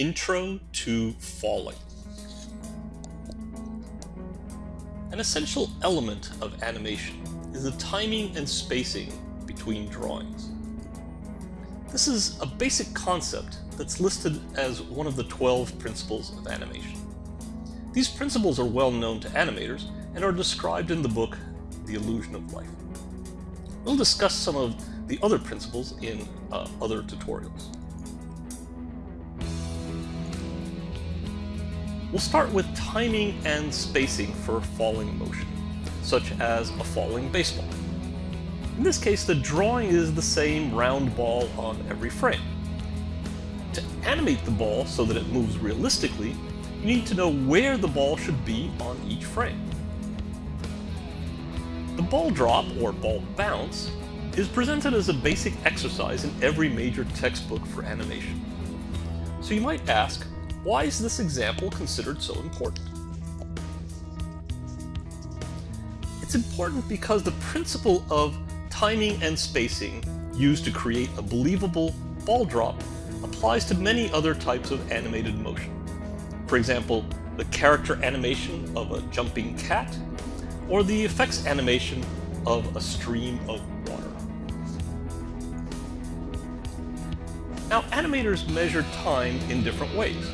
Intro to Falling. An essential element of animation is the timing and spacing between drawings. This is a basic concept that's listed as one of the 12 principles of animation. These principles are well known to animators and are described in the book The Illusion of Life. We'll discuss some of the other principles in uh, other tutorials. We'll start with timing and spacing for falling motion, such as a falling baseball. In this case, the drawing is the same round ball on every frame. To animate the ball so that it moves realistically, you need to know where the ball should be on each frame. The ball drop, or ball bounce, is presented as a basic exercise in every major textbook for animation. So you might ask, why is this example considered so important? It's important because the principle of timing and spacing used to create a believable ball drop applies to many other types of animated motion. For example, the character animation of a jumping cat, or the effects animation of a stream of Now, animators measure time in different ways.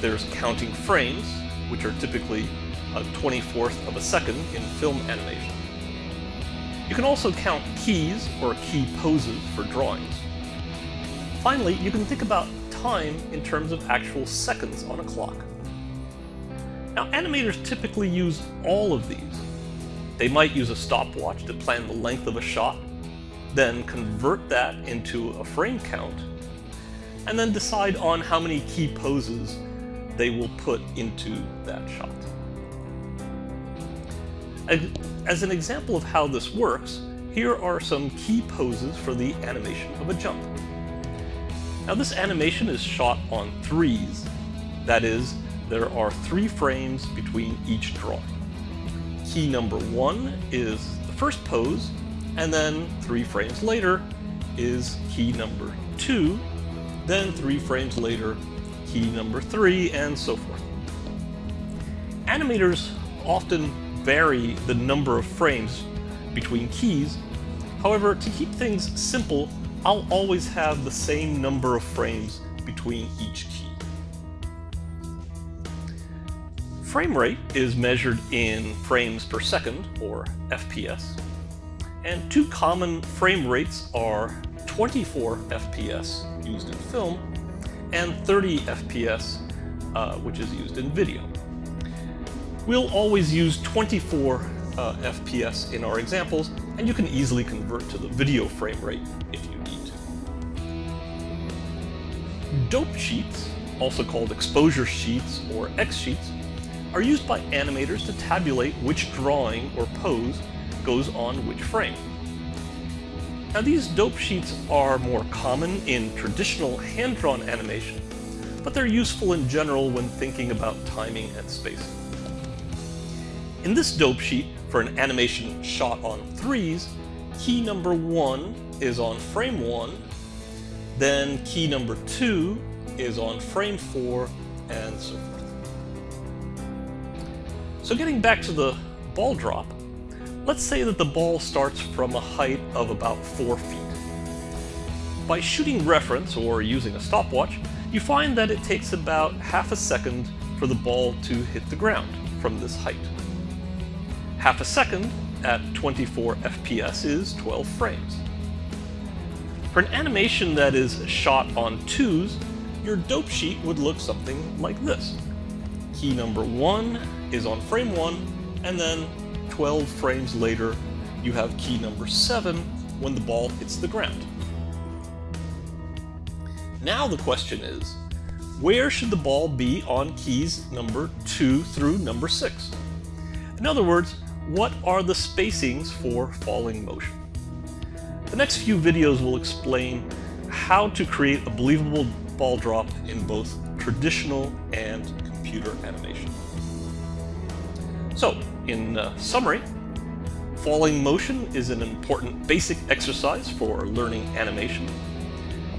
There's counting frames, which are typically a 24th of a second in film animation. You can also count keys or key poses for drawings. Finally, you can think about time in terms of actual seconds on a clock. Now, animators typically use all of these. They might use a stopwatch to plan the length of a shot, then convert that into a frame count, and then decide on how many key poses they will put into that shot. As an example of how this works, here are some key poses for the animation of a jump. Now this animation is shot on threes. That is, there are three frames between each drawing. Key number one is the first pose, and then three frames later is key number two, then three frames later key number three, and so forth. Animators often vary the number of frames between keys. However, to keep things simple, I'll always have the same number of frames between each key. Frame rate is measured in frames per second, or FPS, and two common frame rates are 24 FPS used in film and 30 FPS, uh, which is used in video. We'll always use 24 uh, FPS in our examples, and you can easily convert to the video frame rate if you need to. Dope sheets, also called exposure sheets or X sheets, are used by animators to tabulate which drawing or pose goes on which frame. Now these dope sheets are more common in traditional hand-drawn animation, but they're useful in general when thinking about timing and spacing. In this dope sheet, for an animation shot on threes, key number one is on frame one, then key number two is on frame four, and so forth. So getting back to the ball drop, Let's say that the ball starts from a height of about 4 feet. By shooting reference or using a stopwatch, you find that it takes about half a second for the ball to hit the ground from this height. Half a second at 24 FPS is 12 frames. For an animation that is shot on twos, your dope sheet would look something like this. Key number one is on frame one, and then 12 frames later, you have key number 7 when the ball hits the ground. Now the question is, where should the ball be on keys number 2 through number 6? In other words, what are the spacings for falling motion? The next few videos will explain how to create a believable ball drop in both traditional and computer animation. So, in uh, summary, falling motion is an important basic exercise for learning animation.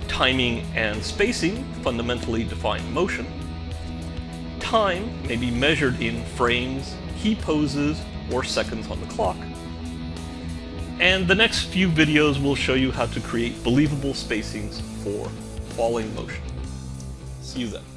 Timing and spacing fundamentally define motion. Time may be measured in frames, key poses, or seconds on the clock. And the next few videos will show you how to create believable spacings for falling motion. See you then.